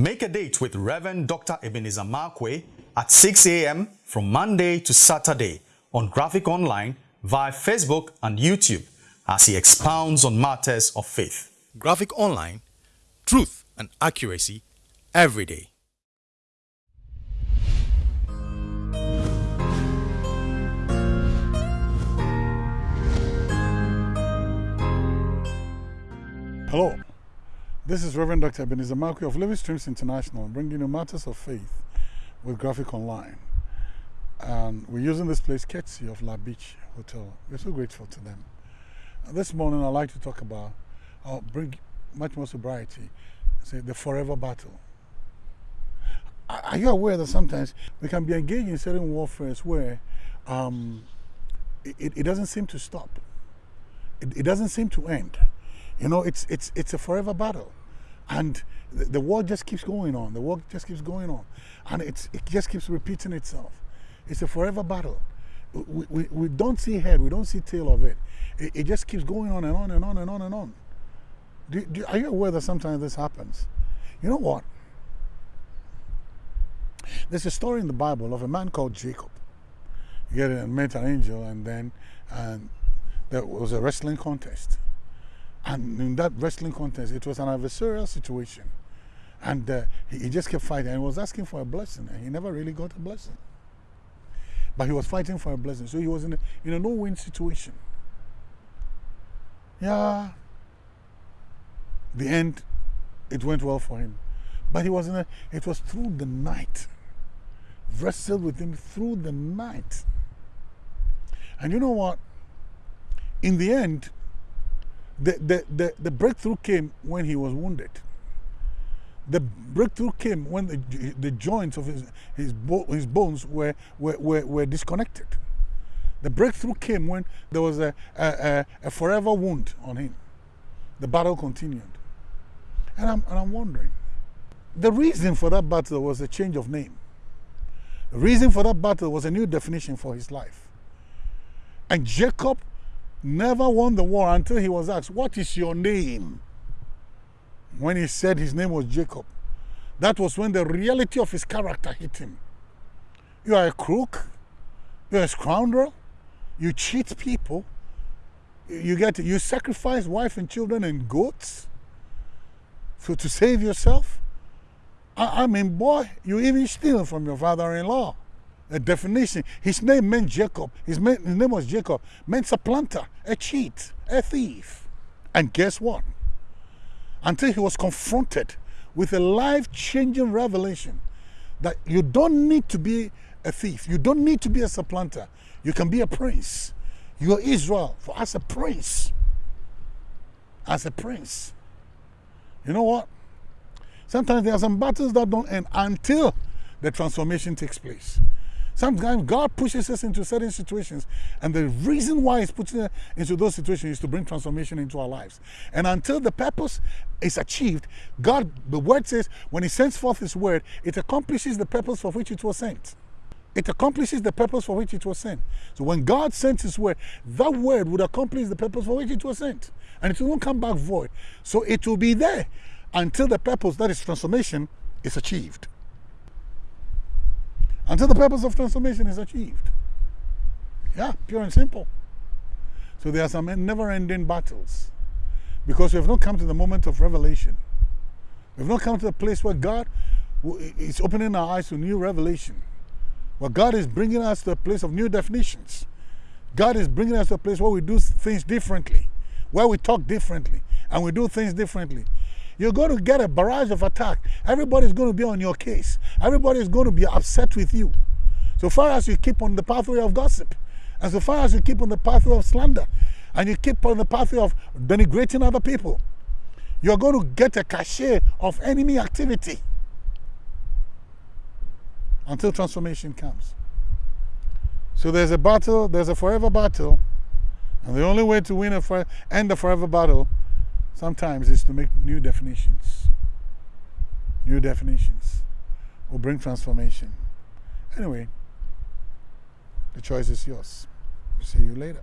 Make a date with Reverend Dr. Ebenezer Markwei at 6 a.m. from Monday to Saturday on Graphic Online via Facebook and YouTube as he expounds on matters of faith. Graphic Online, truth and accuracy every day. Hello, this is Reverend Dr. Ebenezer Markwei of Living Streams International, bringing you matters of faith with Graphic Online. And we're using this place courtesy of La Beach Hotel. We're so grateful to them. And this morning, I'd like to talk about, I'll bring much more sobriety, say the forever battle. Are you aware that sometimes we can be engaged in certain warfares where um, it, it doesn't seem to stop? It, it doesn't seem to end. You know, it's, it's, it's a forever battle. And the, war just keeps going on. The war just keeps going on. And it's, it just keeps repeating itself. It's a forever battle. We, we, we don't see head, we don't see tail of it. it. It just keeps going on and on and on and on and on. Do, do, are you aware that sometimes this happens? You know what? There's a story in the Bible of a man called Jacob. He met an angel and then and there was a wrestling contest. And in that wrestling contest, it was an adversarial situation. And uh, he, he, just kept fighting and was asking for a blessing, and he never really got a blessing. But he was fighting for a blessing, so he was in a, in a no win situation. Yeah. The end, it went well for him. But he was in a, it was through the night. Wrestled with him through the night. And you know what? In the end, the, the, the, the breakthrough came when he was wounded. The breakthrough came when the, the joints of his, his, bo his bones were, were, were, were, disconnected. The breakthrough came when there was a, a, a forever wound on him. The battle continued. And I'm, and I'm wondering, the reason for that battle was a change of name. The reason for that battle was a new definition for his life. And Jacob never won the war until he was asked, What is your name? When he said his name was Jacob, that was when the reality of his character hit him. You are a crook, you're a scoundrel, you cheat people, you get you sacrifice wife and children and goats so to save yourself. I, I mean, boy, you even steal from your father-in-law a definition. His name meant Jacob. His, his name was Jacob. Meant supplanter, a cheat, a thief. And guess what? Until he was confronted with a life-changing revelation that you don't need to be a thief. You don't need to be a supplanter. You can be a prince. You are Israel for as a prince. As a prince. You know what? Sometimes there are some battles that don't end until the transformation takes place. Sometimes God pushes us into certain situations, and the reason why He's putting us into those situations is to bring transformation into our lives. And until the purpose is achieved, God, the word says, when He sends forth His word, it accomplishes the purpose for which it was sent. It accomplishes the purpose for which it was sent. So when God sends His word, that word would accomplish the purpose for which it was sent. And it won't come back void. So it will be there until the purpose, that is transformation, is achieved until the purpose of transformation is achieved. Yeah, pure and simple. So there are some never-ending battles because we have not come to the moment of revelation. We have not come to the place where God is opening our eyes to new revelation. Where God is bringing us to a place of new definitions. God is bringing us to a place where we do things differently, where we talk differently, and we do things differently you're going to get a barrage of attack. Everybody's going to be on your case. Everybody's going to be upset with you. So far as you keep on the pathway of gossip, and so far as you keep on the pathway of slander, and you keep on the pathway of denigrating other people, you're going to get a cachet of enemy activity until transformation comes. So there's a battle, there's a forever battle, and the only way to win a end the forever battle sometimes is to make new definitions. New definitions will bring transformation. Anyway, the choice is yours. See you later.